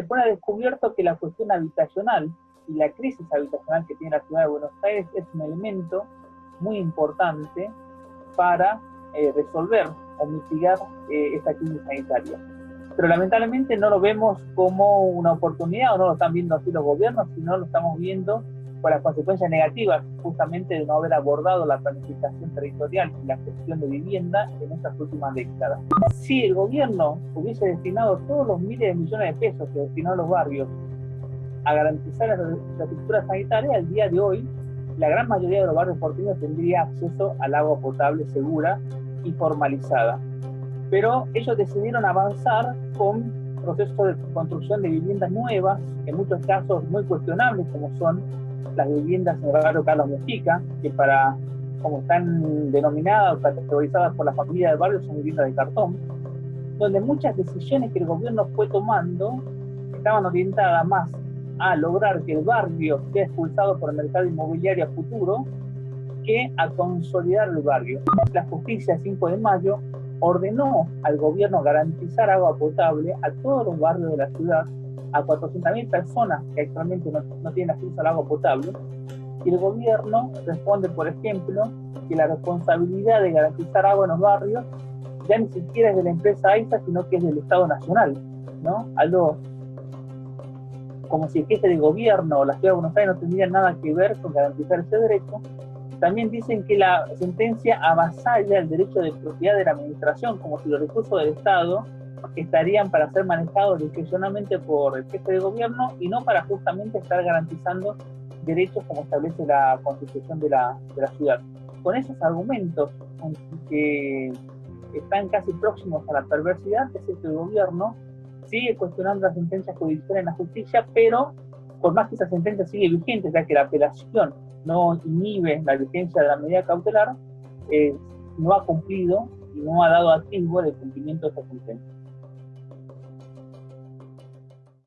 se pone descubierto que la cuestión habitacional y la crisis habitacional que tiene la ciudad de Buenos Aires es un elemento muy importante para eh, resolver o mitigar eh, esta crisis sanitaria. Pero lamentablemente no lo vemos como una oportunidad o no lo están viendo así los gobiernos, sino lo estamos viendo por las consecuencias negativas justamente de no haber abordado la planificación territorial y la gestión de vivienda en estas últimas décadas. Si el gobierno hubiese destinado todos los miles de millones de pesos que destinó a los barrios a garantizar la infraestructura sanitaria, al día de hoy la gran mayoría de los barrios porteños tendría acceso al agua potable segura y formalizada. Pero ellos decidieron avanzar con procesos de construcción de viviendas nuevas, en muchos casos muy cuestionables, como son las viviendas en barrio Carlos Mujica, que para, como están denominadas o categorizadas por la familia del barrio, son viviendas de cartón, donde muchas decisiones que el gobierno fue tomando estaban orientadas más a lograr que el barrio sea expulsado por el mercado inmobiliario a futuro que a consolidar el barrio. La justicia 5 de mayo ordenó al gobierno garantizar agua potable a todos los barrios de la ciudad, a 400.000 personas que actualmente no, no tienen acceso al agua potable, y el gobierno responde, por ejemplo, que la responsabilidad de garantizar agua en los barrios ya ni siquiera es de la empresa AISA, sino que es del Estado Nacional, ¿no? Algo como si el jefe de gobierno o la ciudad de Buenos Aires no tendrían nada que ver con garantizar ese derecho, también dicen que la sentencia avasalla el derecho de propiedad de la administración, como si los recursos del Estado estarían para ser manejados discrecionalmente por el jefe de gobierno y no para justamente estar garantizando derechos como establece la constitución de la, de ciudad. Con esos argumentos que están casi próximos a la perversidad, es el gobierno sigue cuestionando las sentencias judiciales en la justicia, pero por más que esa sentencia sigue vigente, ya que la apelación no inhibe la vigencia de la medida cautelar, eh, no ha cumplido y no ha dado atisbo del cumplimiento de esa sentencia.